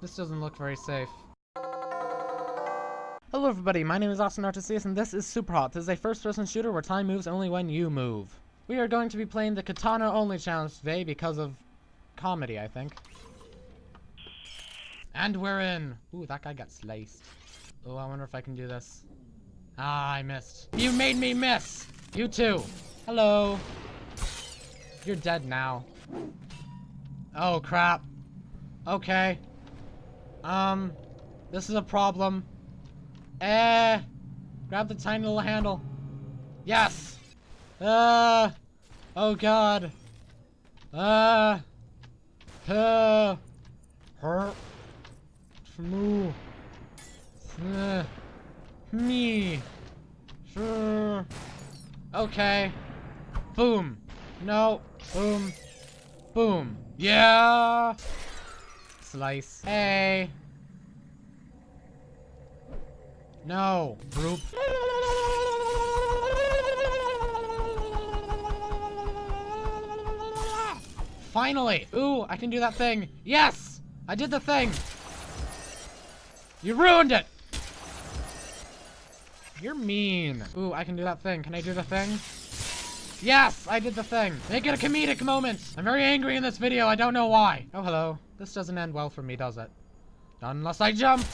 This doesn't look very safe. Hello everybody, my name is Austin Artesius and this is Superhot. This is a first-person shooter where time moves only when you move. We are going to be playing the Katana Only challenge today because of comedy, I think. And we're in! Ooh, that guy got sliced. Oh, I wonder if I can do this. Ah, I missed. You made me miss! You too! Hello! You're dead now. Oh, crap. Okay. Um, this is a problem. Eh, grab the tiny little handle. Yes! Uh, oh god. Uh, uh, hurt. Moo. Uh, me. Sure. Okay. Boom. No. Boom. Boom. Yeah! Slice. Hey. No. Group. Finally! Ooh, I can do that thing. Yes! I did the thing! You ruined it! You're mean. Ooh, I can do that thing. Can I do the thing? Yes, I did the thing. Make it a comedic moment. I'm very angry in this video. I don't know why. Oh, hello. This doesn't end well for me, does it? Unless I jump.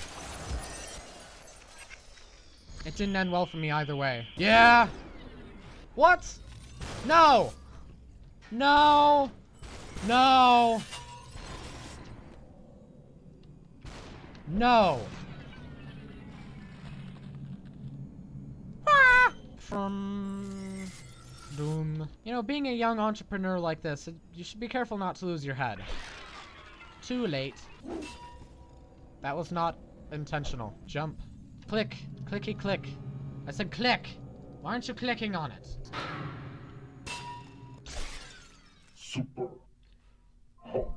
It didn't end well for me either way. Yeah. What? No. No. No. No. Ah! From Doom. You know, being a young entrepreneur like this, you should be careful not to lose your head. Too late. That was not intentional. Jump. Click. Clicky click. I said click. Why aren't you clicking on it? Super hot.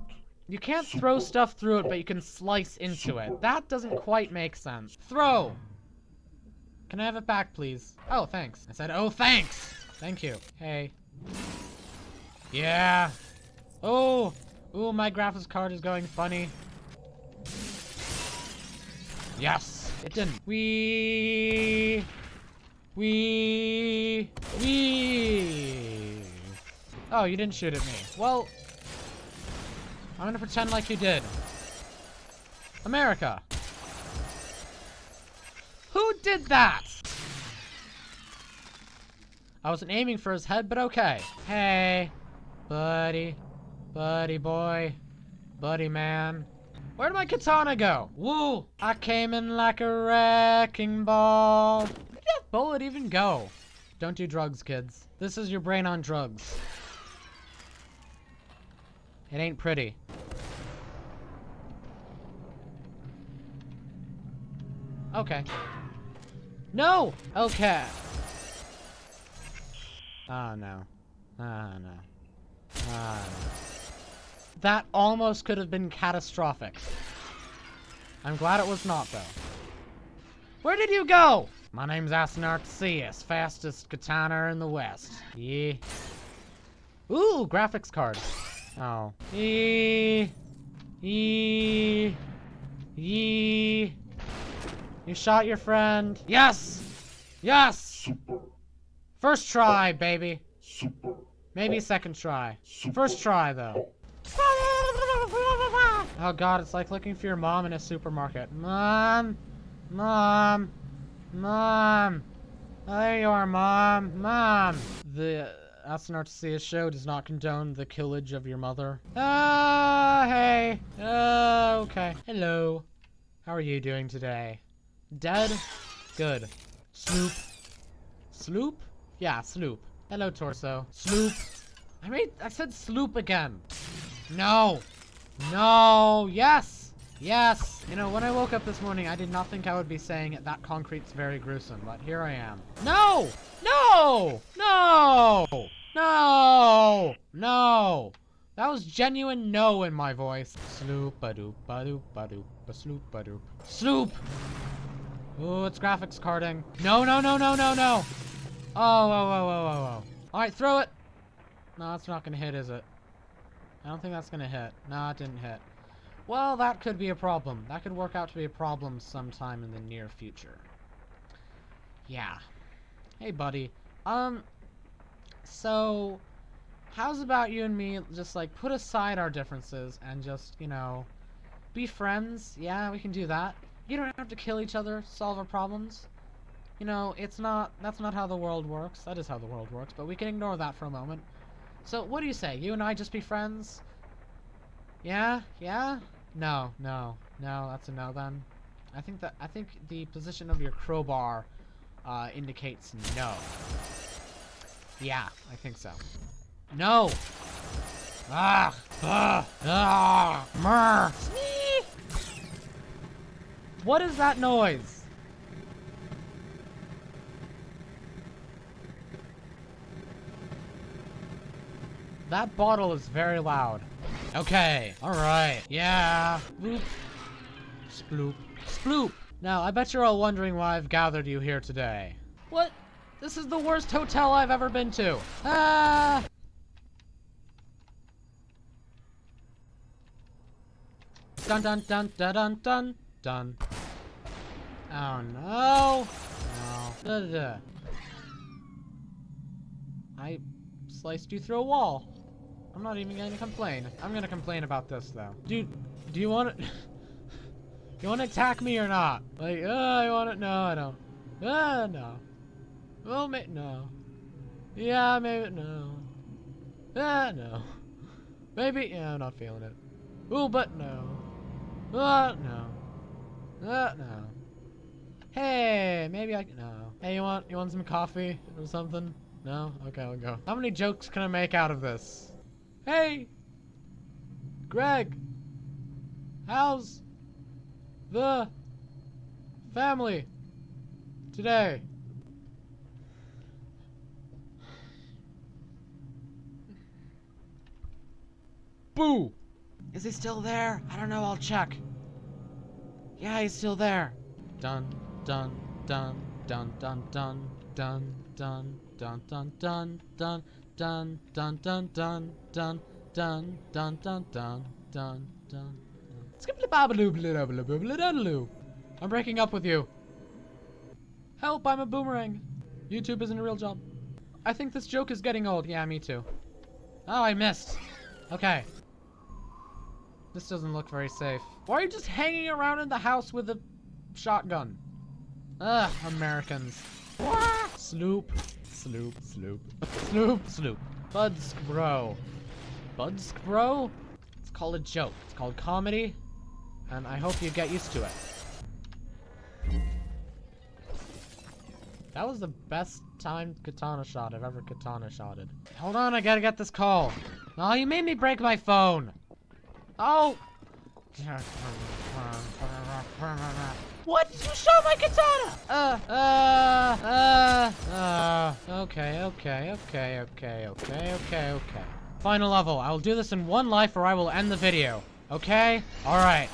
You can't throw stuff through it, but you can slice into it. That doesn't quite make sense. Throw! Can I have it back, please? Oh, thanks. I said, oh, thanks! Thank you. Hey. Yeah. Oh! Ooh, my graphics card is going funny. Yes! It didn't. We. We. We. Oh, you didn't shoot at me. Well, I'm gonna pretend like you did. America. Who did that? I wasn't aiming for his head, but okay. Hey, buddy, buddy boy, buddy man. Where did my katana go? Woo! I came in like a wrecking ball. Where did that bullet even go? Don't do drugs, kids. This is your brain on drugs. It ain't pretty. Okay. No! Okay. Oh, no. Oh, no. Oh, no. That almost could have been catastrophic. I'm glad it was not, though. Where did you go? My name's Asinartesius, fastest katana in the West. Yeah. Ooh, graphics card. Oh. Eee. Eee. Eee. You shot your friend. Yes! Yes! Super, First try, baby. super, Maybe second try. super. First try, though. Oh god, it's like looking for your mom in a supermarket. Mom! Mom! Mom! Oh, there you are, Mom! Mom! The Asinartesius show does not condone the killage of your mother. Ah, hey! Uh, okay. Hello. How are you doing today? Dead? Good. Sloop. Sloop? Yeah, sloop. Hello, torso. Sloop. I made- I said sloop again. No. No. Yes. Yes. You know, when I woke up this morning, I did not think I would be saying that concrete's very gruesome, but here I am. No. No. No. No. No. That was genuine no in my voice. Sloop a doop a doop a doop a sloop a doop. Sloop. Ooh, it's graphics carding. No, no, no, no, no, no. Oh, whoa, whoa, whoa, whoa, whoa. All right, throw it. No, that's not gonna hit, is it? I don't think that's gonna hit. No, it didn't hit. Well, that could be a problem. That could work out to be a problem sometime in the near future. Yeah. Hey, buddy. Um, so, how's about you and me just, like, put aside our differences and just, you know, be friends? Yeah, we can do that. You don't have to kill each other, solve our problems. You know, it's not, that's not how the world works. That is how the world works, but we can ignore that for a moment. So, what do you say? You and I just be friends? Yeah? Yeah? No, no, no, that's a no then. I think that, I think the position of your crowbar, uh, indicates no. Yeah, I think so. No! Ah! Ah! Ah! Murr! What is that noise? That bottle is very loud. Okay, alright, yeah. Bloop. Sploop. Sploop! Now, I bet you're all wondering why I've gathered you here today. What? This is the worst hotel I've ever been to. Ah! Dun dun dun dun dun dun dun. Oh no! Da, da, da. I sliced you through a wall. I'm not even gonna complain. I'm gonna complain about this though. Dude, do you want to... you want to attack me or not? Like, uh, I want it. No, I don't. Uh, no. Well, may no. Yeah, maybe no. Uh, no. Maybe, yeah, I'm not feeling it. Ooh, but no. Uh, no. Uh, no. Hey, maybe I no. Hey, you want, you want some coffee or something? No? Okay, I'll go. How many jokes can I make out of this? Hey! Greg! How's the family today? Boo! Is he still there? I don't know, I'll check. Yeah, he's still there. Dun, dun, dun, dun, dun, dun, dun, dun, dun, dun, dun, dun, dun, dun, dun, dun, dun, dun, dun, dun, dun, dun, dun. I'm breaking up with you. Help, I'm a boomerang. YouTube isn't a real job. I think this joke is getting old. Yeah, me too. Oh, I missed. Okay. This doesn't look very safe. Why are you just hanging around in the house with a shotgun? Ugh, Americans. Sloop. Sloop. Snoop. Snoop, Snoop. Budsk bro. Budsk bro? It's called a joke. It's called comedy. And I hope you get used to it. That was the best timed katana shot I've ever katana shotted. Hold on, I gotta get this call. Oh, you made me break my phone. Oh! What? You shot my katana! Uh, uh, uh, okay, okay, okay, okay, okay, okay, okay. Final level. I will do this in one life or I will end the video. Okay? Alright.